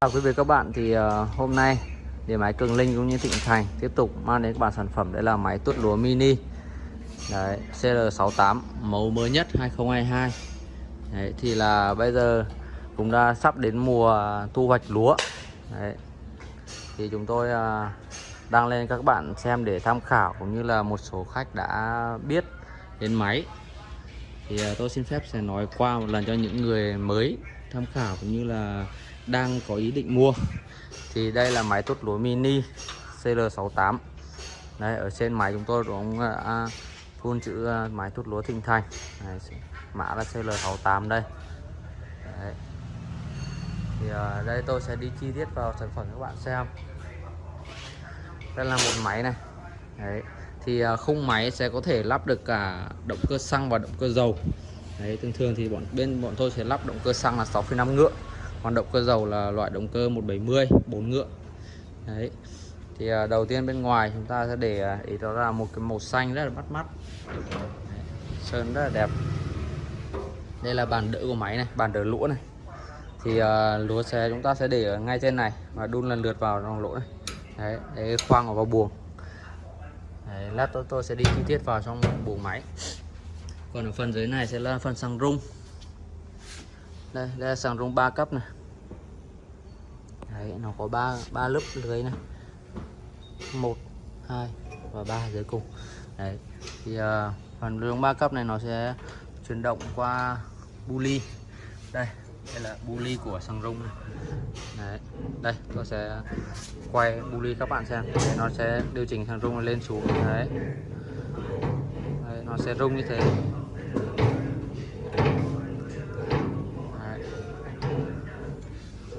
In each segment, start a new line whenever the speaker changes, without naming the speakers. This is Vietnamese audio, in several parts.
Chào quý vị các bạn thì ờ, hôm nay điện máy Cường Linh cũng như Thịnh Thành tiếp tục mang đến các bạn sản phẩm. Đấy là máy tuốt lúa mini. Đấy, CL68 mẫu mới nhất 2022 đấy, thì là bây giờ cũng đã sắp đến mùa thu hoạch lúa. Đấy. thì chúng tôi ờ, đăng lên các bạn xem để tham khảo cũng như là một số khách đã biết đến máy. Thì ờ, tôi xin phép sẽ nói qua một lần cho những người mới tham khảo cũng như là đang có ý định mua. Thì đây là máy tốt lúa mini CL68 đây ở trên máy chúng tôi cũng à, à, đã phun chữ à, máy tốt lúa Thịnh Thành. Đây, mã là CL68 đây. Đấy. thì ở đây tôi sẽ đi chi tiết vào sản phẩm các bạn xem. Đây là một máy này. Đấy. thì à, khung máy sẽ có thể lắp được cả động cơ xăng và động cơ dầu. Đấy, thường thường thì bọn bên bọn tôi sẽ lắp động cơ xăng là 6,5 ngựa hoạt động cơ dầu là loại động cơ 170 4 ngựa. Đấy thì à, đầu tiên bên ngoài chúng ta sẽ để à, ý đó là một cái màu xanh rất là bắt mắt. Đấy. sơn rất là đẹp. Đây là bàn đỡ của máy này bàn đỡ lũa này. Thì uh, lúa xe chúng ta sẽ để ở ngay trên này và đun lần lượt vào trong lỗ này. Đấy để khoang vào buồng. Đấy, lát tôi, tôi sẽ đi chi tiết vào trong buồng máy. Còn ở phần dưới này sẽ là phần xăng rung đây đây là sàng rung 3 cấp này. Đấy nó có ba ba lớp lưới này. Một hai và ba dưới cùng. Đấy thì uh, phần rung ba cấp này nó sẽ chuyển động qua buli đây đây là buli của sàng rung này. Đấy đây tôi sẽ quay buli các bạn xem. Đấy, nó sẽ điều chỉnh sàng rung lên xuống. Đấy. đấy nó sẽ rung như thế.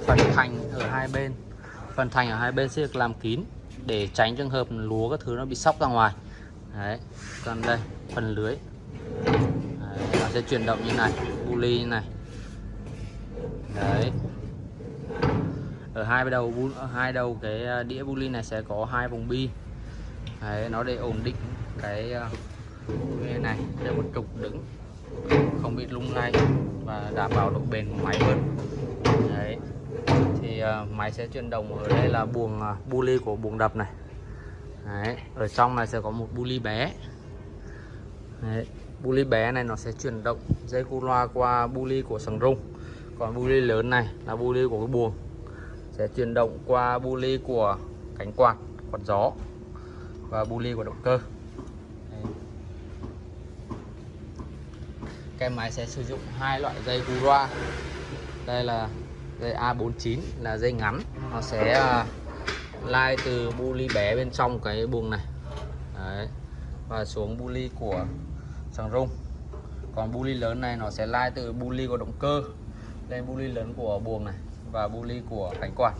Phần thành ở hai bên. Phần thành ở hai bên sẽ được làm kín để tránh trường hợp lúa các thứ nó bị sóc ra ngoài. Đấy còn đây phần lưới. Đấy, nó sẽ chuyển động như này pulley như này. Đấy. Ở hai đầu ở hai đầu cái à, đĩa đĩa pulley này sẽ có hai vòng bi. Đấy, nó để ổn định à, cái này để một trục đứng không bị lung lay và đảm bảo độ bền của máy hơn thì máy sẽ chuyển động ở đây là buồng à, bu ly của buồng đập này. Đấy, ở trong này sẽ có một bu ly bé. Đấy, bu ly bé này nó sẽ chuyển động dây cu loa qua bu ly của sừng rung. Còn bu ly lớn này là bu ly của cái buồng. Sẽ chuyển động qua bu ly của cánh quạt quạt gió và bu ly của động cơ. Đấy. cái máy sẽ sử dụng hai loại dây cu loa. Đây là dây A49 là dây ngắn. Nó sẽ à, lai từ bu ly bé bên trong cái buồng này. Đấy. và xuống bu ly của sàng rung. Còn bu ly lớn này nó sẽ lai từ bu ly của động cơ lên bu ly lớn của buồng này và bu ly của cánh quạt.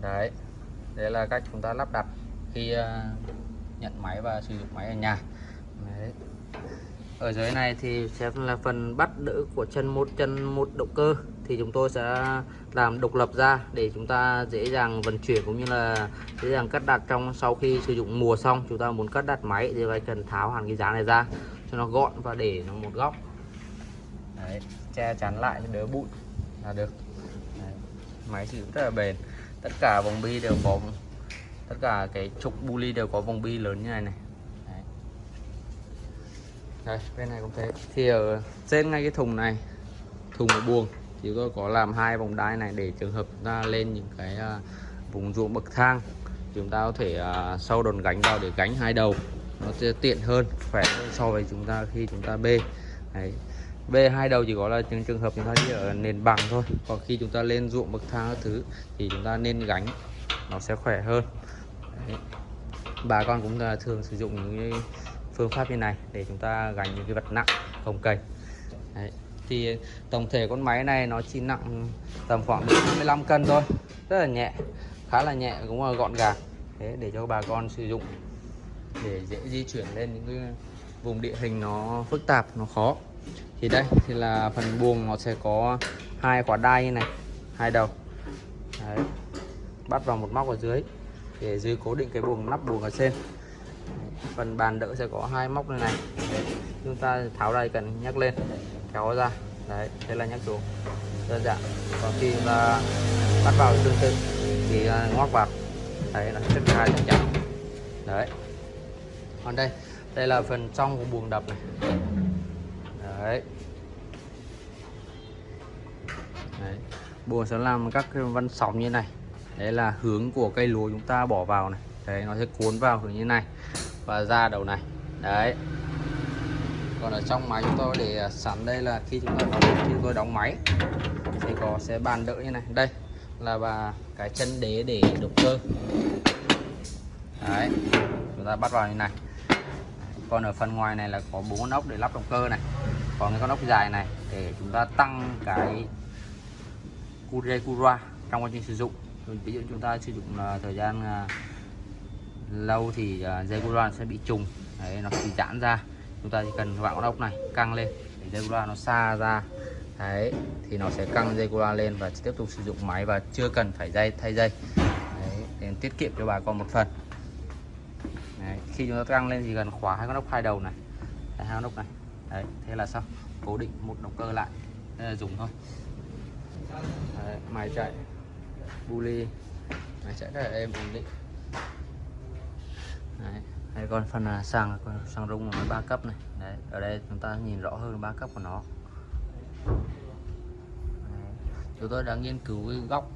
Đấy. Đấy là cách chúng ta lắp đặt khi à, nhận máy và sử dụng máy ở nhà. Đấy. ở dưới này thì sẽ là phần bắt đỡ của chân một chân một động cơ thì chúng tôi sẽ làm độc lập ra để chúng ta dễ dàng vận chuyển cũng như là dễ dàng cắt đặt trong sau khi sử dụng mùa xong. Chúng ta muốn cắt đặt máy thì phải cần tháo hẳn cái giá này ra cho nó gọn và để nó một góc. Đấy, che chắn lại cho đỡ bụi là được. Đấy, máy sử rất là bền. Tất cả vòng bi đều có tất cả cái trục bu ly đều có vòng bi lớn như này này. Đấy. đây bên này cũng thế. Thì ở trên ngay cái thùng này thùng của buồng thì tôi có làm hai vòng đai này để trường hợp ta lên những cái à, vùng ruộng bậc thang. Chúng ta có thể à, sau sâu đòn gánh vào để gánh hai đầu. Nó sẽ tiện hơn, khỏe hơn so với chúng ta khi chúng ta bê. Đấy. bê hai đầu chỉ có là trường trường hợp chúng ta đi ở nền bằng thôi. Còn khi chúng ta lên ruộng bậc thang các thứ thì chúng ta nên gánh, nó sẽ khỏe hơn. Đấy. bà con cũng là thường sử dụng những phương pháp như này để chúng ta gánh những cái vật nặng, không cành Đấy thì tổng thể con máy này nó chỉ nặng tầm khoảng 25 cân thôi. Rất là nhẹ, khá là nhẹ, cũng là gọn gàng. Thế để cho bà con sử dụng. Để dễ di chuyển lên những cái vùng địa hình nó phức tạp, nó khó. Thì đây, thì là phần buồng nó sẽ có hai quả đai như này, hai đầu. Đấy. bắt vào một móc ở dưới. Để dưới cố định cái buồng, nắp buồng ở trên. Phần bàn đỡ sẽ có hai móc như này. Chúng ta tháo đây cần nhắc lên kéo ra. Đấy đây là nhắc xuống. Đơn giản. Còn khi là bắt vào tương tự, thì à, ngoắc vào. Đấy, là chất hai chắc chắn. Đấy. Còn đây đây là phần trong của buồng đập này. Đấy. Đấy. Buồng sẽ làm các cái vân sóng như này. Đấy là hướng của cây lúa chúng ta bỏ vào này. Đấy, nó sẽ cuốn vào hướng như này Và ra đầu này. Đấy. Còn ở trong máy chúng tôi để à, sẵn đây là khi chúng ta khi chúng tôi đóng máy Thì có, sẽ bàn đỡ như này. Đây là bà, cái chân đế để động cơ. Đấy, Chúng ta bắt vào như này. Còn ở phần ngoài này là có bốn con ốc để lắp động cơ này, Còn cái con ốc dài này để chúng ta tăng cái Kurekura trong quá trình sử dụng. Ví dụ chúng ta sử dụng à, thời gian à, lâu thì dây cura sẽ bị trùng. Đấy, nó bị giãn ra chúng ta chỉ cần vặn con ốc này căng lên để dây loa nó xa ra. Đấy thì nó sẽ căng dây loa lên và tiếp tục sử dụng máy và chưa cần phải dây thay dây. Đấy, để tiết kiệm cho bà con một phần. Đấy, khi chúng ta căng lên thì cần khóa hai con ốc hai đầu này. Hai con ốc này. Đấy thế là xong. Cố định một động cơ lại. Là dùng thôi. Đấy, máy chạy. Buli máy chạy rất là êm ổn định. Đây còn phần à, sàng sàng rung là ba cấp này. Đấy. ở đây chúng ta nhìn rõ hơn ba cấp của nó. Chúng tôi đã nghiên cứu cái góc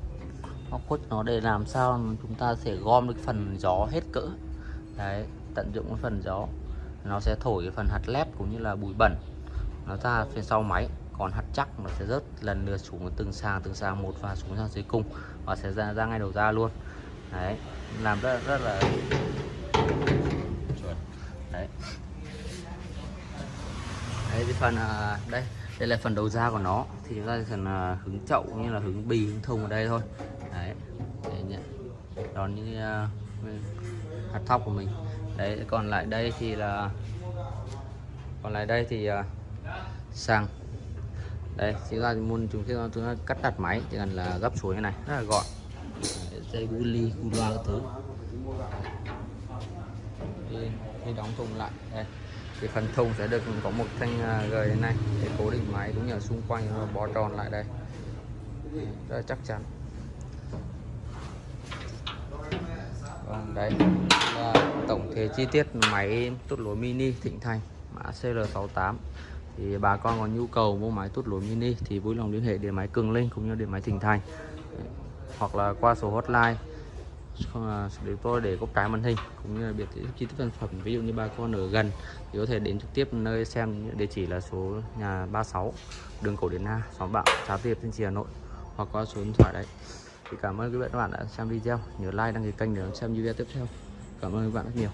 góc khuất nó để làm sao chúng ta sẽ gom được phần gió hết cỡ. Đấy, tận dụng cái phần gió. Nó sẽ thổi cái phần hạt lép cũng như là bụi bẩn. Nó ra phía sau máy còn hạt chắc nó sẽ rớt lần lượt xuống từng sàng từng sàng một và xuống sang dưới cung và sẽ ra ra ngay đầu ra luôn. Đấy làm rất rất là chuẩn đấy đấy cái phần à, đây đây là phần đầu ra của nó. Thì chúng ta cần à, hứng chậu như là hứng bì hứng thùng ở đây thôi. Đấy để nhận đón như uh, à, hạt thóc của mình. Đấy còn lại đây thì là còn lại đây thì uh, xăng đây chúng ta muốn chúng ta, chúng ta cắt đặt máy chỉ cần là gấp xuống như này rất là gọn. Dây bu ly bu loa các thứ. Khi đóng thùng lại. Đây thì phần thùng sẽ được có một thanh à, gầy như này. Để cố định máy cũng như ở xung quanh nó bó tròn lại đây. Rất là chắc chắn. Còn đây là tổng thể chi tiết máy tút lúa mini Thịnh Thành, mã CL68 thì bà con có nhu cầu mua máy tút lúa mini thì vui lòng liên hệ điện máy Cường Linh cũng như điện máy Thịnh Thành. Hoặc là qua số hotline để à, tôi để có cái màn hình, cũng như là biệt chi tiết sản phẩm. Ví dụ như bà con ở gần thì có thể đến trực tiếp nơi xem địa chỉ là số nhà 36 đường cổ điển na xóm bạo Trà Tiệp trên trì, Hà Nội, hoặc qua số điện thoại đấy. Thì cảm ơn quý vị các bạn đã xem video. Nhớ like, đăng ký kênh để xem video tiếp theo. Cảm ơn các bạn rất nhiều.